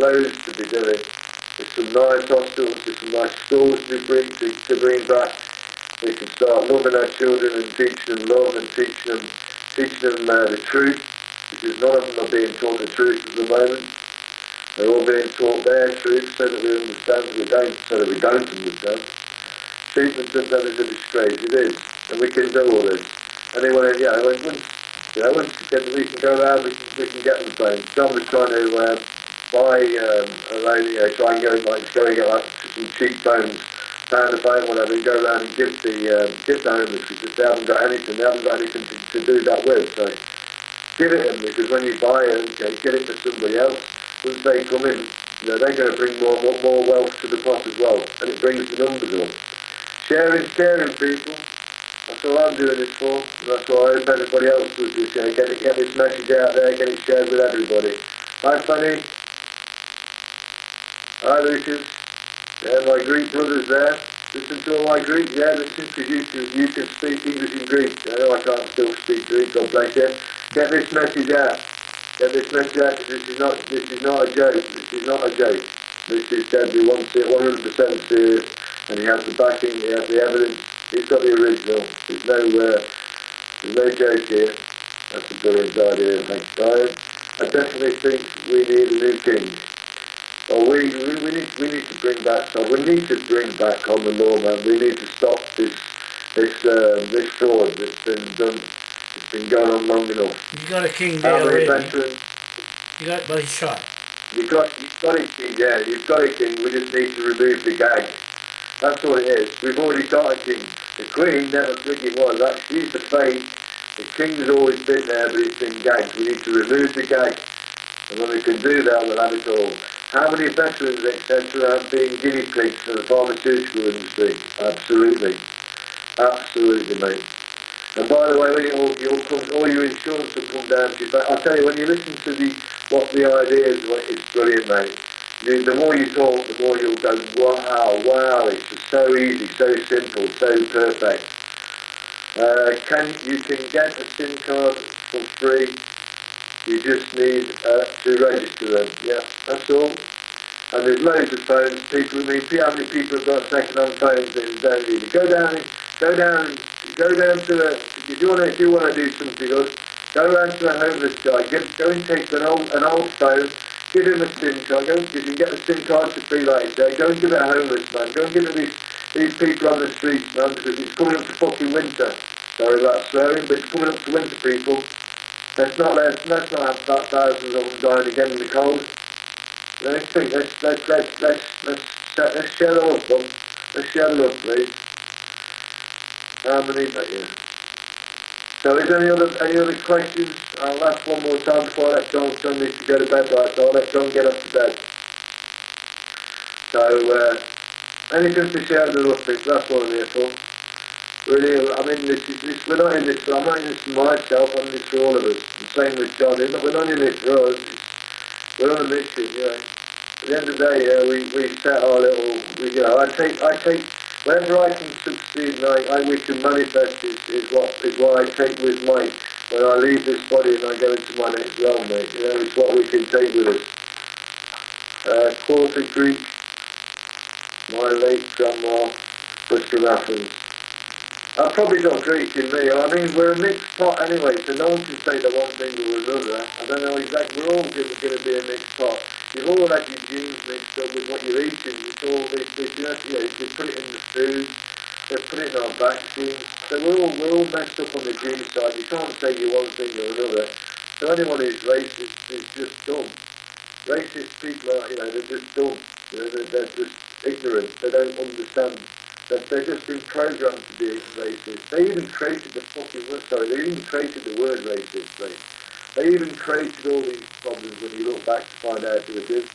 loads to be doing. There's some nice hospitals, there's some nice schools to bring to, to bring back. We can start loving our children and teaching them love and teaching them teaching them uh, the truth, because none of them are being taught the truth at the moment. They're all being taught their truth so that we understand, so, we don't, so that we don't understand. Treatment of them is a disgrace, it is, and we can do all this. Anyone, yeah, when, when, you know, once we can go around, we can, we can get them phones. John was trying to um, buy um, a lady, you know, try and go, like, go and get like some cheap phones, pound a phone, whatever, and go around and give the, um, give the homeless because they haven't got anything, they haven't got anything to, to do that with. So give it them because when you buy it, okay, get it for somebody else once they come in, you know, they're going to bring more, more, more wealth to the pot as well, and it brings the numbers up. Sharing, caring people, that's all I'm doing this for, that's what I hope everybody else does this, you know, get, it, get this message out there, get it shared with everybody. Bye, Fanny. Hi Lucas. Yeah, my Greek brothers there. Listen to all my Greek, yeah, listen, because you can, you can speak English and Greek. I know I can't still speak Greek, God bless you. Get this message out get this message out this is not this is not a joke. This is not a joke. This is Debbie wants it 100% serious, and he has the backing, he has the evidence. He's got the original. There's no uh, there's no joke here. That's a brilliant idea. Thanks, Brian. I definitely think we need a new king. Well, we, we, we need we need to bring back. So we need to bring back on the law, man. We need to stop this this uh, this fraud that's been done it's been going on long enough. You got a king there already. Veterans, you got, but he's shot. You got, you've got a king. Yeah, you've got a king. We just need to remove the gag. That's all it is. We've already got a king. The queen never freaking was. That she's the fake. The king's always been there, but it's been gagged. We need to remove the gag. And when we can do that, we'll have it all. How many veterans, etc., have been guinea pigs for the pharmaceutical industry? Absolutely. Absolutely, mate. And by the way, when it all, your, all your insurance will come down to you, but I'll tell you, when you listen to the what the idea is, it's brilliant, mate. The, the more you talk, the more you'll go, wow, wow, it's just so easy, so simple, so perfect. Uh, can You can get a SIM card for free. You just need uh, to register them. Yeah, that's all. And there's loads of phones. People, I mean, how many people have got second-hand phones that don't need? Go down, go down go down to the, if you want to, if you want to do something good, go around to the homeless guy, get, go and take an old, an old phone, give him a SIM card, go, you can get the SIM card for free like go and give it a homeless man, go and give it these, these people on the streets, man, because it's coming up to fucking winter. Sorry about swearing, but it's coming up to winter, people. Let's not, let's, let's not have thousands of them dying again in the cold. Let's think, let's, let's, let's, let's, let's, let's share the love, Let's share the love, please. How many? But yeah. So is there any other any other questions? I'll ask one more time before I let John John needs to go to bed right, so I'll let John get up to bed. So uh, anything to share the Rustics, that's what I'm here for. Really, I mean, this is, this, we're not in this, I'm not in this for myself, I'm in this for all of us. The same with John, we're not in this for us, we're on a mission, you know. At the end of the day, uh, we, we set our little, we, you know, I take, I take Whenever I can succeed and I, I wish to manifest is, is what is what I take with my when I leave this body and I go into my next realm, mate. You know, it's what we can take with us. Uh, quarter Greek, my late grandma was from Athens. I've probably got Greek in me. I mean, we're a mixed pot anyway, so no one can say that one thing or another. I don't know exactly. We're all going to be a mixed pot. You've all had your genes mixed up with what you're eating. It's all this, this, you know, they put it in the food, they put it in our vaccines. So we're all, we're all messed up on the gene side. You can't say you one thing or another. So anyone who's racist is just dumb. Racist people are, you know, they're just dumb. You know, they're, they're just ignorant. They don't understand that they're just been programmed to be racist. They even created the fucking word, sorry, they even created the word racist? They even created all these problems when you look back to find out who it is.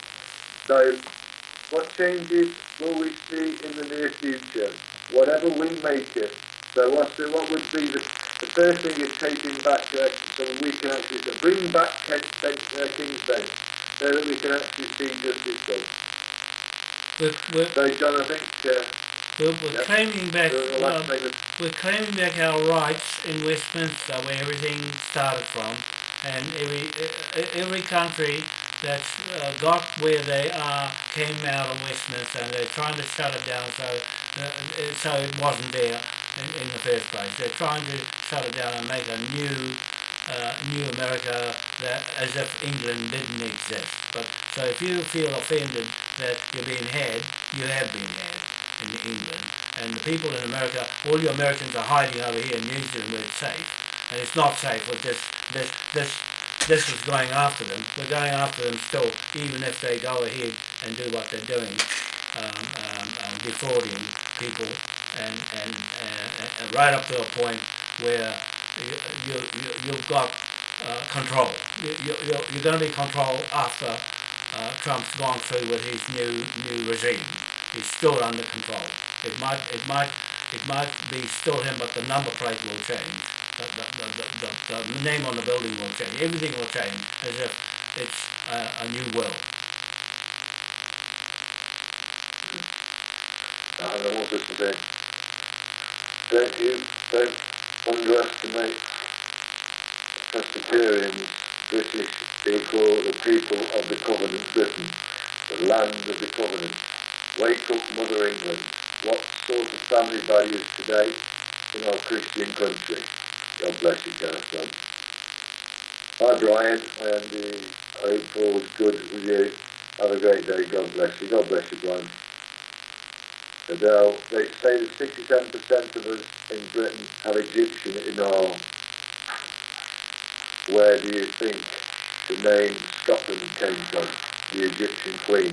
So, what changes will we see in the near future? Whatever we make it. So what's the, what would be the, the first thing is taking back uh, so we can actually so bring back Kent, bench, uh, King's Bench so that we can actually see justice done. So John, I think uh, we're, we're yep. claiming back well, we're claiming back our rights in Westminster where everything started from and every every country that uh, got where they are came out of Westminster and they're trying to shut it down so uh, so it wasn't there in, in, the first place. They're trying to shut it down and make a new uh, new America that as if England didn't exist. But so if you feel offended that you're being had, you have been had in England. And the people in America, all you Americans are hiding over here in New Zealand where it's safe. And it's not safe with this this this this is going after them. We're going after them still, even if they go ahead and do what they're doing, um, um, um, defrauding people, and, and, and, and, right up to a point where you, you, you, have got uh, control. You, you, you're going to be controlled after uh, Trump's gone through with his new new regime. He's still under control. It might it might it might be still him, but the number plate will change the, the, the, the, name on the building will change. Everything will change as if it's a, a new world. I don't want this to be. Don't you, don't underestimate Presbyterians, British people, the people of the covenant Britain, the land of the covenant. Wake up, Mother England. What sort of family values today in our Christian country? God bless you, Jonathan. Hi, Brian, and uh, I hope all is good with you. Have a great day. God bless you. God bless you, Brian. Adele, they say that 67% of us in Britain have Egyptian in our. Where do you think the name Scotland came from? The Egyptian queen.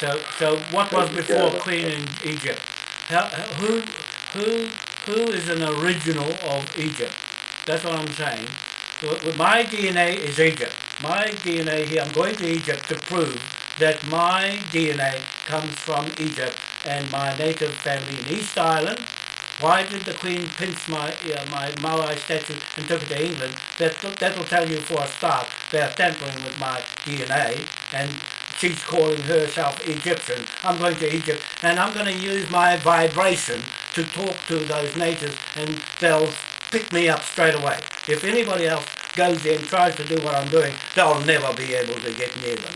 So, so what was before Queen in Egypt? How, who, who who is an original of Egypt. That's what I'm saying. My DNA is Egypt. My DNA here, I'm going to Egypt to prove that my DNA comes from Egypt and my native family in East Island. Why did the Queen pinch my uh, my Maui statue and took it to England? That that'll tell you for a start they're tampering with my DNA and she's calling herself Egyptian. I'm going to Egypt and I'm going to use my vibration to talk to those natives and they'll pick me up straight away. If anybody else goes there and tries to do what I'm doing, they'll never be able to get near them.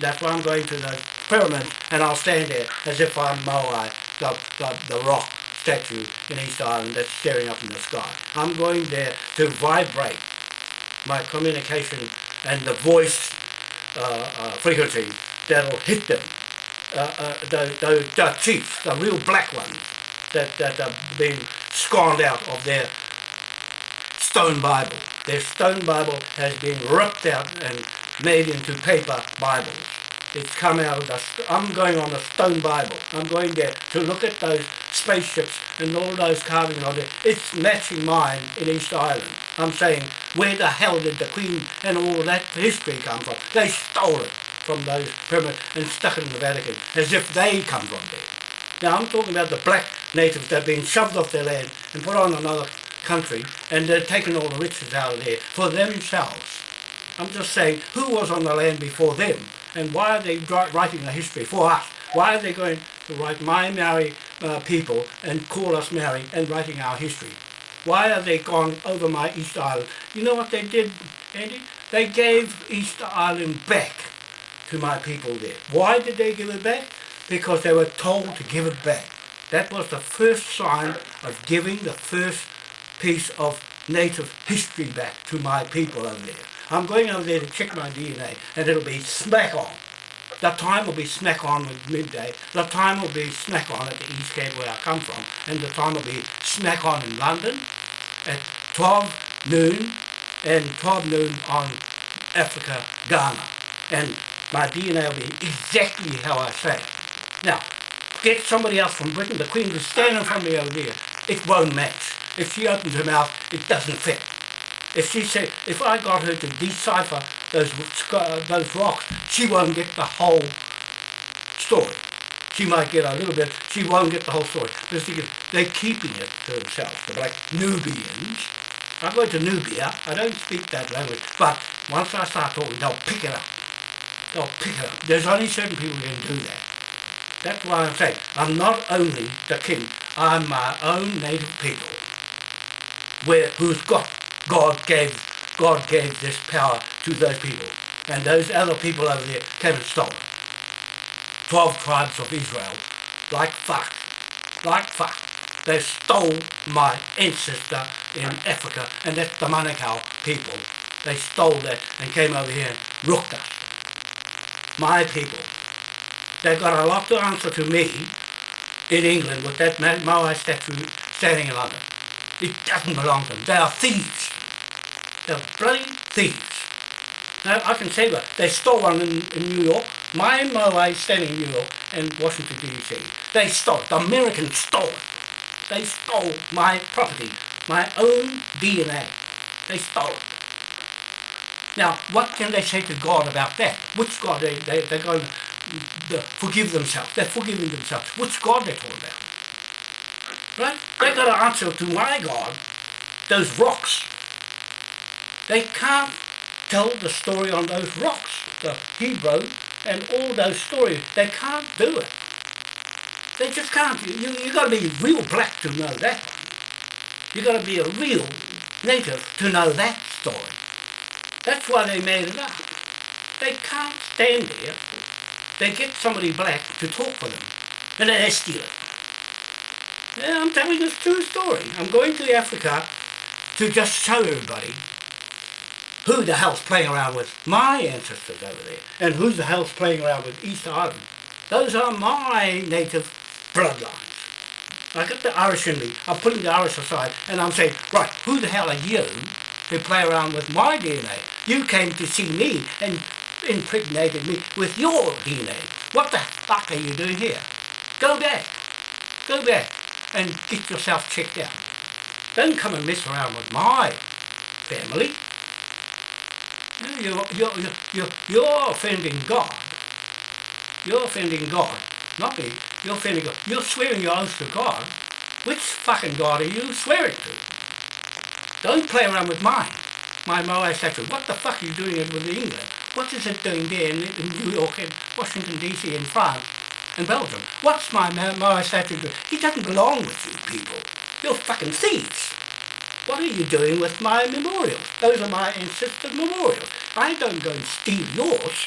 That's why I'm going to the pyramids and I'll stand there as if I'm Moai, the, the, the rock statue in East Island that's staring up in the sky. I'm going there to vibrate my communication and the voice uh, uh, frequency that'll hit them. Uh, uh, the, the, the chiefs, the real black ones, that, that are being scorned out of their stone Bible. Their stone Bible has been ripped out and made into paper Bibles. It's come out of the, I'm going on the stone Bible. I'm going there to look at those spaceships and all those carvings on it. It's matching mine in East Island. I'm saying, where the hell did the Queen and all that history come from? They stole it from those pyramids and stuck in the Vatican as if they come from there. Now I'm talking about the black natives that have been shoved off their land and put on another country and they're taking all the riches out of there for themselves. I'm just saying, who was on the land before them and why are they writing the history for us? Why are they going to write my Maori uh, people and call us Maori and writing our history? Why are they gone over my East Island? You know what they did, Andy? They gave East Island back to my people there. Why did they give it back? because they were told to give it back. That was the first sign of giving the first piece of native history back to my people over there. I'm going over there to check my DNA and it'll be smack on. The time will be smack on with midday. The time will be smack on at the East Cape where I come from. And the time will be smack on in London at 12 noon and 12 noon on Africa, Ghana. And my DNA will be exactly how I say it. Now, get somebody else from Britain, the Queen was standing of me over there. It won't match. If she opens her mouth, it doesn't fit. If she said, if I got her to decipher those, those rocks, she won't get the whole story. She might get a little bit, she won't get the whole story. Because they're keeping it to themselves. They're like Nubians. I go to Nubia, I don't speak that language, but once I start talking, they'll pick it up. They'll pick up. There's only certain people who can do that. That's why I'm saying I'm not only the king, I'm my own native people. Where who's got God gave God gave this power to those people. and those other people over there came and stole it. Twelve tribes of Israel, like fuck, like fuck. They stole my ancestor in Africa, and that's the Manukau people. They stole that and came over here and rooked us. My people. They've got a lot to answer to me in England with that Moai statue standing in London. It doesn't belong to them. They are thieves. They're bloody thieves. Now, I can say that. They stole one in, in New York. My Moai standing in New York and Washington, D.C. They stole. The Americans stole it. They stole my property, my own DNA. They stole it. Now, what can they say to God about that? Which God they, they, they're going to forgive themselves? They're forgiving themselves. Which God they're talking about? Right? They got to answer to my God, those rocks. They can't tell the story on those rocks, the Hebrew and all those stories. They can't do it. They just can't. You, you got to be real black to know that. You've got to be a real native to know that story. That's why they made it up. They can't stand there. They get somebody black to talk for them, and they steal it. Yeah, I'm telling this true story. I'm going to Africa to just show everybody who the hell's playing around with my ancestors over there, and who the hell's playing around with East Ireland. Those are my native bloodlines. I got the Irish in me. I'm putting the Irish aside, and I'm saying, right, who the hell are you to play around with my DNA? You came to see me and impregnated me with your DNA. What the fuck are you doing here? Go back. Go back and get yourself checked out. Don't come and mess around with my family. You're, you're, you're, you're offending God. You're offending God, not me. You're offending God. You're swearing your oath to God. Which fucking God are you swearing to? Don't play around with mine. My Moai statue. What the fuck are you doing with England? What is it doing there in, in New York and Washington DC and France and Belgium? What's my statue doing? He doesn't belong with you people. You're fucking thieves. What are you doing with my memorials? Those are my ancestors' memorials. I don't go and steal yours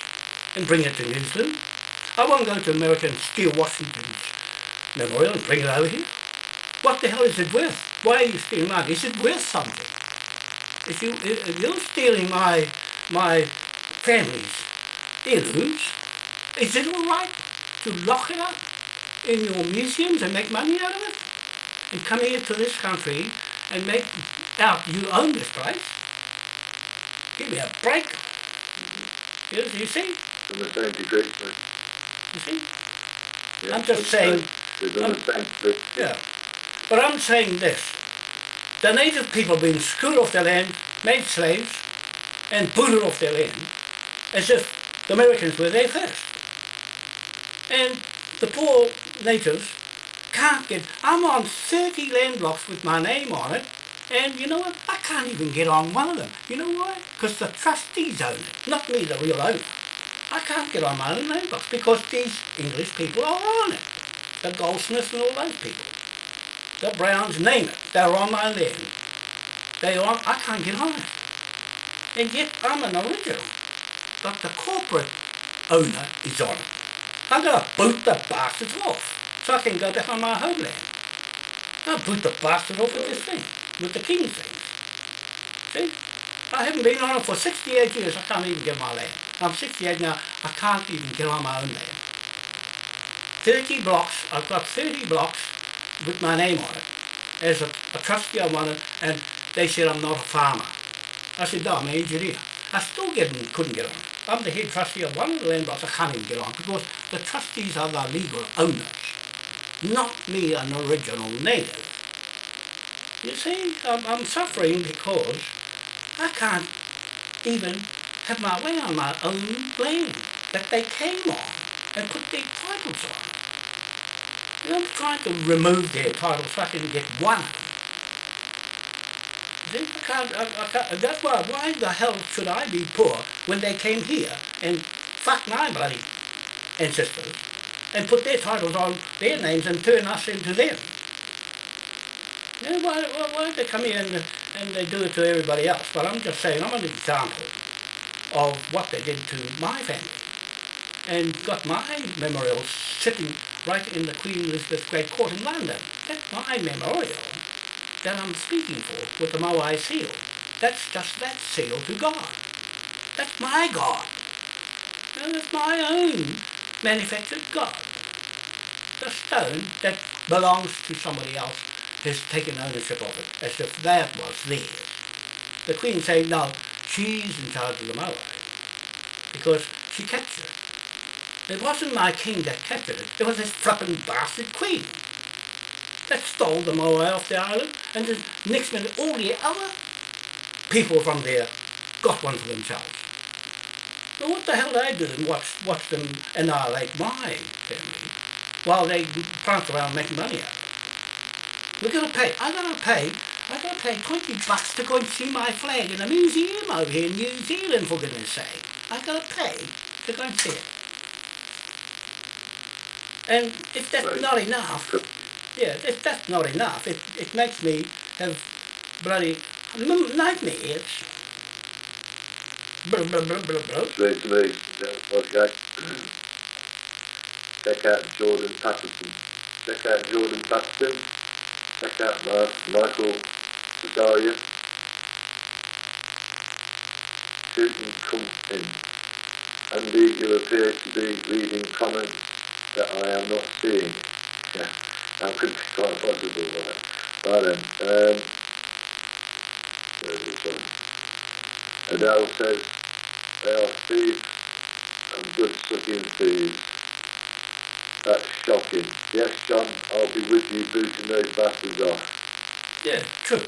and bring it to New Zealand. I won't go to America and steal Washington's memorial and bring it over here. What the hell is it worth? Why are you stealing mine? Is it worth something? If, you, if you're stealing my, my family's heirlooms, is it all right to lock it up in your museums and make money out of it? And come here to this country and make out you own this place. Give me a break. You, you see? I'm the same degree, You see? Yeah, I'm just saying. Yeah. But I'm saying this. The native people being screwed off their land, made slaves, and booted off their land, as if the Americans were there first. And the poor natives can't get, I'm on 30 land blocks with my name on it, and you know what? I can't even get on one of them. You know why? Because the trustees own it, not me, the real owner. I can't get on my own land blocks because these English people are on it. The Goldsmiths and all those people. The Browns, name it. They're on my land. They are, I can't get on it. And yet I'm an original. But the corporate owner is on it. I'm going to boot the bastards off so I can go back on my homeland. I'll boot the bastard off with this thing, with the king's thing. See? I haven't been on it for 68 years, I can't even get my land. I'm 68 now, I can't even get on my own land. 30 blocks, I've got 30 blocks with my name on it. As a, a trustee I wanted, and they said I'm not a farmer. I said, no, I'm an engineer. I still get, couldn't get on. I'm the head trustee of one of the land blocks, I can't even get on because the trustees are the legal owners not me an original native. You see, I'm, I'm suffering because I can't even have my way on my own land that they came on and put their titles on. I'm trying to remove their titles so I can get one See, I can't, I, I can't, that's why, why the hell should I be poor when they came here and fuck my bloody ancestors and put their titles on their names and turn us into them. You know, why, why, why they come here and, and they do it to everybody else? But I'm just saying, I'm an example. of what they did to my family and got my memorial sitting right in the Queen Elizabeth Great Court in London. That's my memorial that I'm speaking for with the Moai seal. That's just that seal to God. That's my God. And it's my own manufactured God. The stone that belongs to somebody else has taken ownership of it, as if that was theirs. The Queen saying, no, she's in charge of the Moai because she captured it. Wasn't my king that captured it. It was this flippin' bastard queen that stole the Moai off the island and the next minute all the other people from there got one for themselves. Well, what the hell did I do and watch, watch them annihilate my family while they prance around making money out? We're going to pay, I'm going to pay, I got to pay 20 bucks to go and see my flag in a museum over here in New Zealand, for goodness sake. I got to pay to go and see it. And if that's Right. not enough, yeah, if that's not enough, it, it makes me have bloody n- nightmares. Blah, blah, blah, blah, blah. Straight to me. Okay. Check out Jordan Patterson. Check out Jordan Patterson. Check out Mark, Michael Zakaria. Shooting come in. Andy, you appear to be reading comments that I am not seeing. Yeah, that could be quite possible, right? Right then. Um, where's this one? Adele says they are thieves and good sucking thieves. That's shocking. Yes, John, I'll be with you booting those bastards off. Yeah, true.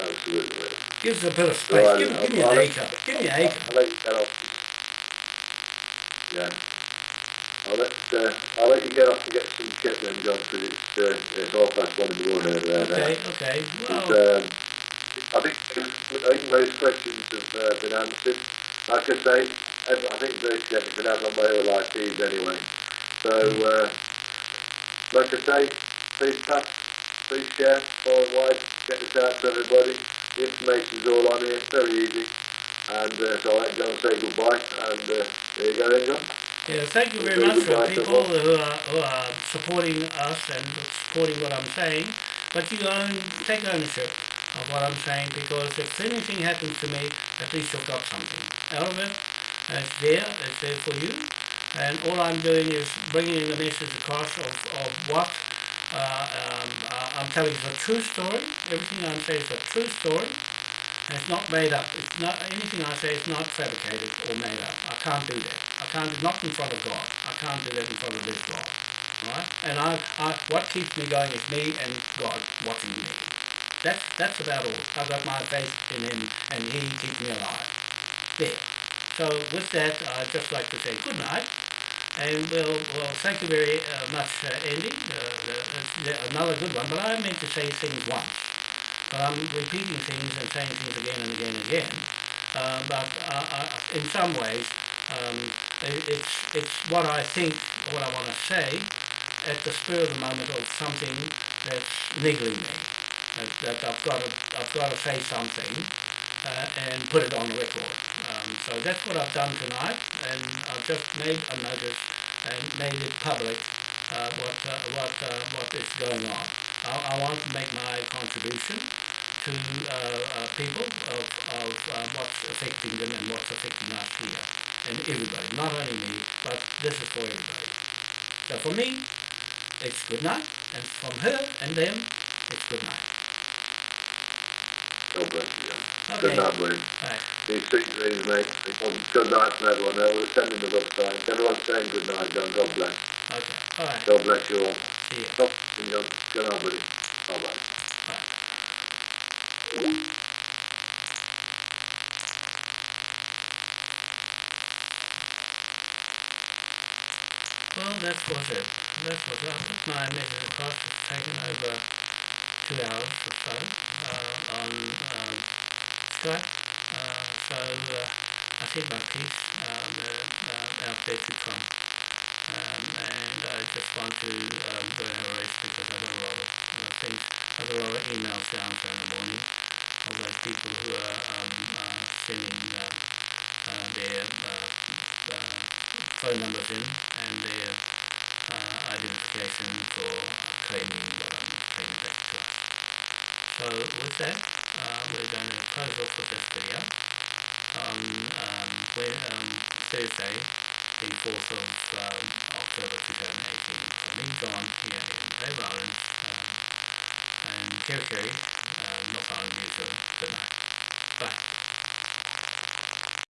Absolutely. mate. Gives a bit of space. Right, give, give me an acre. Give me an acre. I'll let you get off. Yeah. I'll let, uh, I'll let you get off and get some kit then, John, because it's, uh, it's half past one in the morning over there now. Okay, okay. Well, um, I think I think most questions have uh, been answered. Like I say, I think virtually everything has on my feeds anyway. So, uh, like I say, please pass, please share far and wide, get this out to everybody. The information's all on here, very easy. And uh, so I'll let John say goodbye. And uh, there you go then, John. Yeah, thank you very much for people who are, who are supporting us and supporting what I'm saying. But you own, take ownership of what I'm saying because if anything happens to me, at least you've got something out of it. It's there, it's there for you. And all I'm doing is bringing the message across of, of what uh, um, uh, I'm telling is a true story. Everything I'm saying is a true story. And it's not made up. It's not anything I say is not fabricated or made up. I can't do that. I can't do not in front of God. I can't do that in front of this God. Alright? And I, I what keeps me going is me and God watching me. That's that's about all. I've got my faith in him and he keeps me alive. There. So with that I'd just like to say good night. And we'll, well thank you very uh, much, uh, Andy. Uh, uh, another good one, but I meant to say things once but I'm repeating things and saying things again and again and again. Uh, but uh, uh, in some ways, um, it, it's it's what I think, what I want to say, at the spur of the moment of something that's niggling me. That, that I've got to I've got to say something uh, and put it on the record. Um, so that's what I've done tonight, and I've just made a notice and made it public uh, what uh, what uh, what is going on. I, I want to make my contribution to uh, uh, people of, of uh, what's affecting them and what's affecting us here. And everybody, not only me, but this is for everybody. So for me, it's good night, and from her and them, it's good night. God bless you, Okay. Good night, buddy. Right. These sweet dreams, mate. Good night from everyone. Now we're sending the love signs. Everyone's saying good night, John. God bless. Okay. All right. God bless you all. See John. Good night, buddy. Bye bye. Well, that was it. That was it. I put my message across. It's taken over two hours or so uh, on uh, Skype. Uh, so uh, I said my piece uh, uh, out there to come. Um, and I just want to um, people who are um, uh, sending uh, their uh, uh, phone numbers in and their identification for claiming, um, claiming vector. So with that, we're going to close off with this video. On um, when, um, Thursday, the 4th of um, October 2018, in Don here in Paper Island, um, and Territory, uh, not Island, New Zealand. Night.